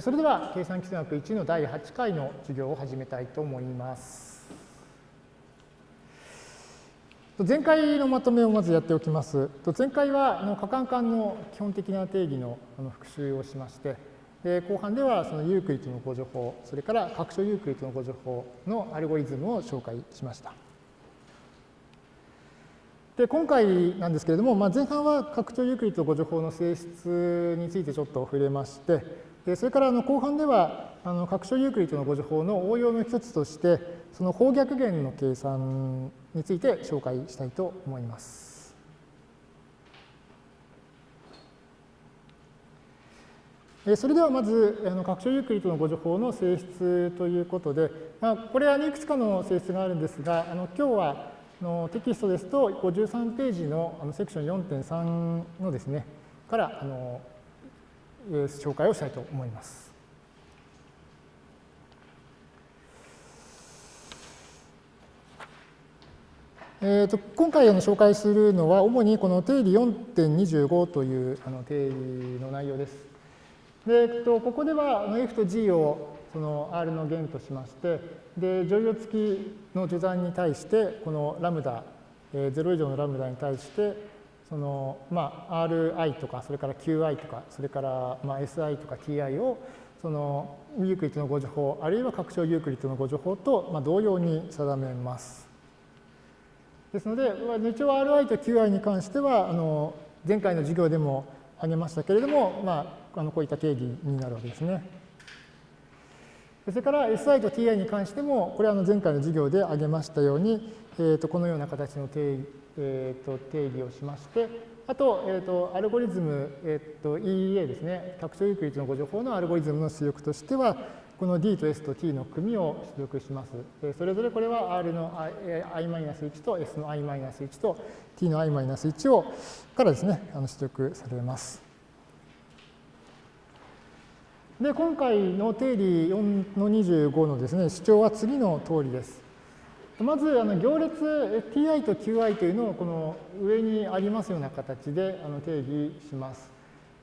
それでは、計算機数学1の第8回の授業を始めたいと思います。前回のまとめをまずやっておきます。前回は可換環の基本的な定義の復習をしまして、後半ではそのユークリッドの互除法、それから拡張ユークリッドの互除法のアルゴリズムを紹介しました。で今回なんですけれども、まあ、前半は拡張ユークリッド互除法の性質についてちょっと触れまして、それからあの後半ではあの拡張ユークリッドの互除法の応用の一つとしてその法逆元の計算について紹介したいと思います。それではまずあの拡張ユークリッドの互除法の性質ということで、まあ、これはいくつかの性質があるんですがあの今日はのテキストですと53ページのあのセクション4.3のですねからあの紹介をしたいと思います。えーと、今回あの紹介するのは主にこの定理4.25というあの定理の内容です。でえっと、ここではあの F と G をその R の弦としましてで乗用付きの序算に対してこのラムダ、えー、0以上のラムダに対してその、まあ、Ri とか、それから Qi とか、それから、まあ、Si とか Ti を、そのユークリッドのご助法、あるいは拡張ユークリッドのご助法と、まあ、同様に定めます。ですので、一応 Ri と Qi に関しては、あの前回の授業でも挙げましたけれども、まあ、あのこういった定義になるわけですね。それから Si と Ti に関しても、これは前回の授業で挙げましたように、えー、とこのような形の定義えー、と定義をしまして、あと、えー、とアルゴリズム、えー、と EEA ですね、拡張ユークリッドのご情報のアルゴリズムの出力としては、この D と S と T の組を出力します。それぞれこれは R の i-1 と S の i-1 と T の i-1 をからですね、あの出力されます。で、今回の定理4の25のですね、主張は次の通りです。まずあの行列 ti と qi というのをこの上にありますような形であの定義します。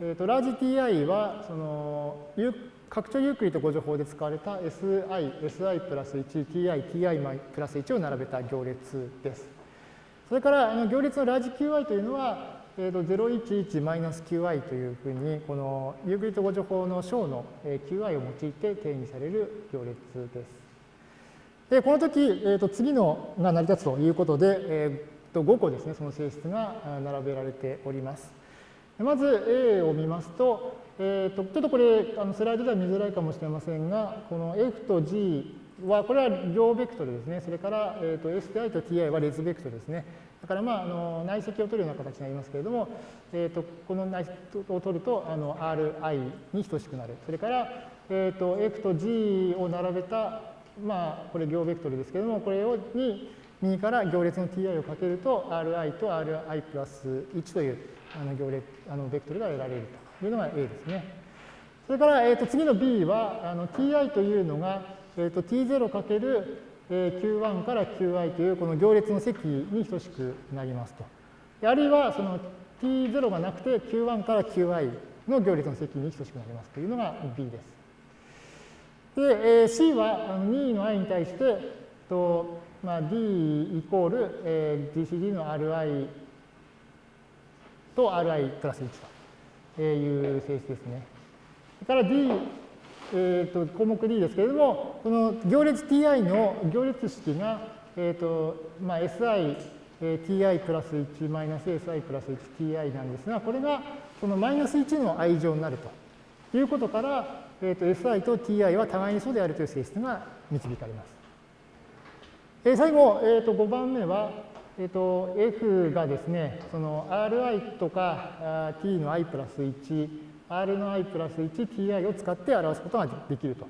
えーと、ラージ ti はその拡張ユークリッドご情報で使われた si、si プラス1、ti、ti プラス1を並べた行列です。それからあの行列のラージ qi というのは、えーと、011-qi というふうにこのユークリッドご情報の小の qi を用いて定義される行列です。で、この時、えー、と次のが成り立つということで、えー、と5個ですね、その性質が並べられております。まず A を見ますと、えー、とちょっとこれあのスライドでは見づらいかもしれませんが、この F と G は、これは両ベクトルですね。それから、えー、と STI と TI は列ベクトルですね。だから、まあ、あの内積を取るような形になりますけれども、えー、とこの内積を取るとあの Ri に等しくなる。それから、えー、と F と G を並べたまあ、これ行ベクトルですけれども、これをに右から行列の ti をかけると、ri と ri プラス1というあの行列あのベクトルが得られるというのが A ですね。それから、えー、と次の B は、あの ti というのが、えー、と t0 かける q1 から qi というこの行列の積に等しくなりますと。あるいはその t0 がなくて q1 から qi の行列の積に等しくなりますというのが B です。で、C は2位の i に対して、とまあ、D イコール、えー、GCD の Ri と Ri プラス1という性質ですね。それから D、えー、と項目 D ですけれども、この行列 Ti の行列式が、えーとまあ、SI、えー、Ti プラス1マイナス SI プラス 1Ti なんですが、これがそのマイナス1の i 乗になるということから、えー、と Si と Ti は互いに素であるという性質が導かれます。えー、最後、えー、と5番目は、えー、と F がですね、その Ri とか T の i プラス1、R の i プラス1、Ti を使って表すことができると。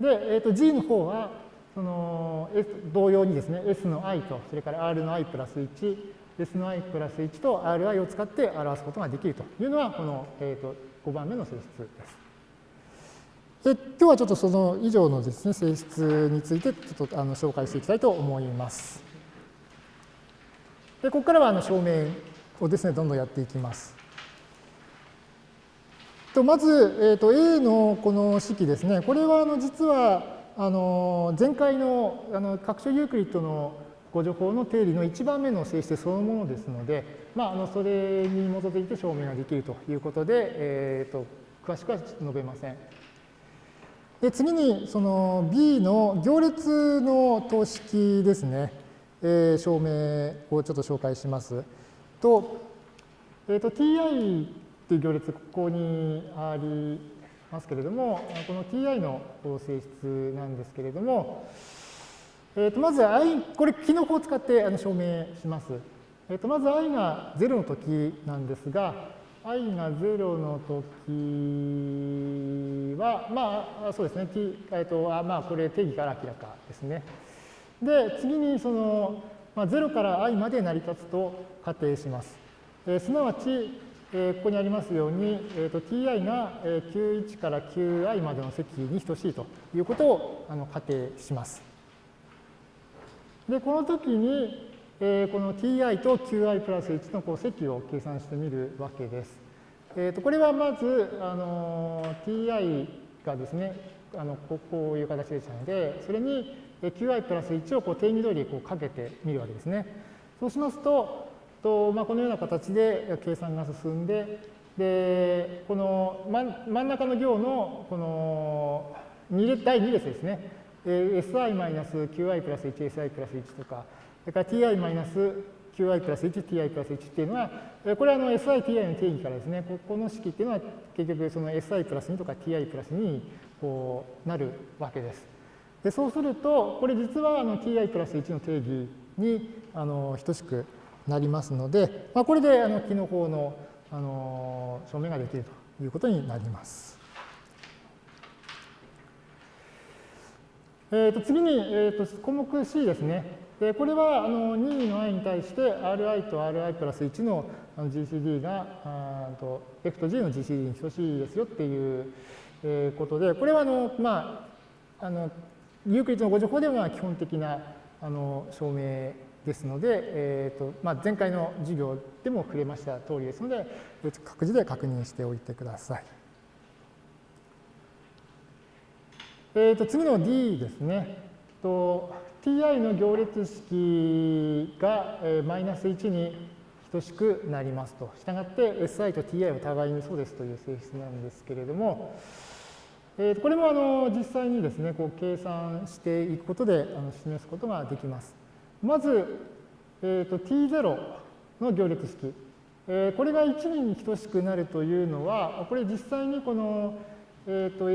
で、えー、と G の方は、その S 同様にですね、S の i と、それから R の i プラス1、S の i プラス1と Ri を使って表すことができるというのは、この、えー、と5番目の性質です。で今日はちょっとその以上のですね、性質についてちょっとあの紹介していきたいと思います。でここからはあの証明をですね、どんどんやっていきます。とまず、えー、と A のこの式ですね、これはあの実はあの前回のあの拡張ユークリッドのご情報の定理の1番目の性質そのものですので、まあ、あのそれに基づいて証明ができるということで、えー、と詳しくは述べません。で次にその B の行列の等式ですね、えー、証明をちょっと紹介します。と、えー、と ti という行列ここにありますけれども、この ti の性質なんですけれども、えー、とまず i、これ、キノコを使ってあの証明します。えー、とまず i が0の時なんですが、i が0の時は、まあ、そうですね、t えー、とあまあ、これ定義から明らかですね。で、次にその、まあ、0から i まで成り立つと仮定します。えー、すなわち、えー、ここにありますように、えーと、ti が q1 から qi までの積に等しいということをあの仮定します。で、この時に、えー、この ti と qi プラス1のこう積を計算してみるわけです。えー、とこれはまず、あの ti がですね、あのこういう形でしたので、それに qi プラス1をこう定義通りこうかけてみるわけですね。そうしますと、とまあ、このような形で計算が進んで、で、この真ん中の行のこの第2列ですね、si-qi プラス 1si プラス1とか、それから ti マイナス qi プラス 1ti プラス1っていうのは、これはあの si、ti の定義からですね、ここの式っていうのは結局その si プラス2とか ti プラス2にこうなるわけです。でそうすると、これ実はあの ti プラス1の定義にあの等しくなりますので、まあ、これであの機能法のあの証明ができるということになります。えー、と次に、えー、と項目 C ですね。でこれはあの任意の i に対して ri と ri プラス1の GCD があと F と G の GCD に等しいですよっていうことで、これはあの、まあ、あのユークリッドのご情報では基本的なあの証明ですので、えーとまあ、前回の授業でも触れました通りですので、各自で確認しておいてください。えー、と次の D ですね。と ti の行列式が、マイナス1に等しくなりますと。したがって si と ti は互いにそうですという性質なんですけれども、えー、これもあの実際にですね、こう計算していくことであの示すことができます。まず、えーと、t0 の行列式。えー、これが1に等しくなるというのは、これ実際にこの、えーと、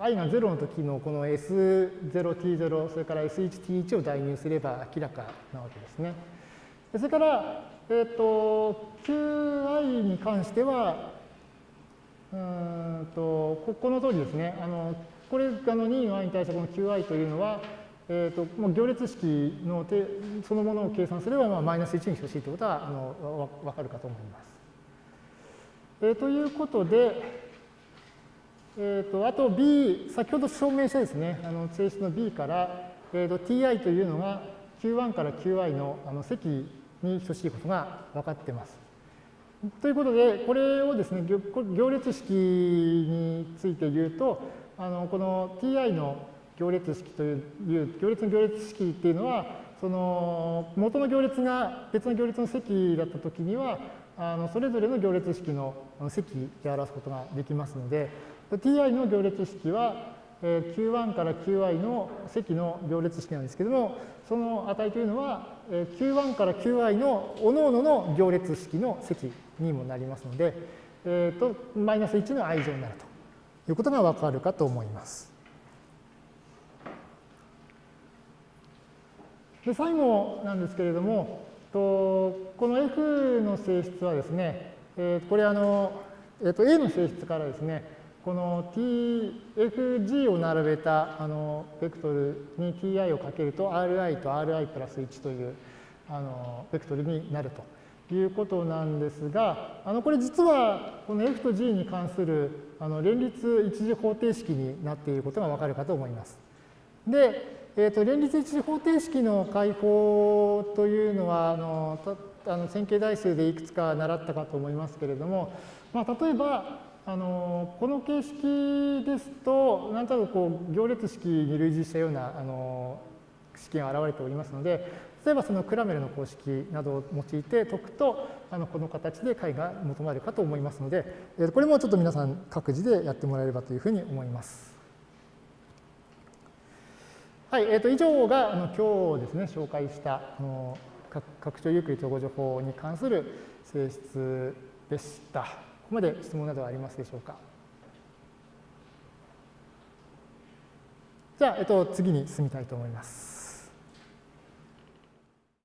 i が0の時のこの S0t0、それから S1t1 を代入すれば明らかなわけですね。それから、えっ、ー、と、qi に関しては、うんと、ここの通りですね。あの、これ、あの、2の i に対してこの qi というのは、えーと、もう行列式のそのものを計算すれば、まあ、マイナス1に等しいということはあのわかるかと思います。えー、ということで、えーと、あと B、先ほど証明したですね、あの性質の B から、えーと、ti というのが q1 から qi のあの積に等しいことが分かっています。ということで、これをですね、行列式について言うと、あのこの ti の行列式という行列の行列式っていうのはその元の行列が別の行列の積だったときにはあのそれぞれの行列式の積で表すことができますので ti の行列式は q1 から qi の積の行列式なんですけどもその値というのは q1 から qi の各々の行列式の積にもなりますので、えー、とマイナス1の i 乗になるということがわかるかと思います。で最後なんですけれども、とこの F の性質はですね、えー、これあの、えー、と A の性質からですね、この TFG を並べたあのベクトルに Ti をかけると Ri と Ri プラス1というあのベクトルになるということなんですが、あのこれ実はこの F と G に関するあの連立一次方程式になっていることがわかるかと思います。で、えーと、連立一次方程式の解法というのはあのあの線形代数でいくつか習ったかと思いますけれども、まあ、例えば、あのこの形式ですと、なんとなくこう行列式に類似したようなあの式が現れておりますので、例えばそのクラメルの公式などを用いて解くと、あのこの形で解が求まるかと思いますので、これもちょっと皆さん各自でやってもらえればというふうに思います。はい、えー、と以上があの今日ですね、紹介したあの拡張ゆっくり統合情報に関する性質でした。ここまで質問などはありますでしょうか？じゃあ、えっと、次に進みたいと思います。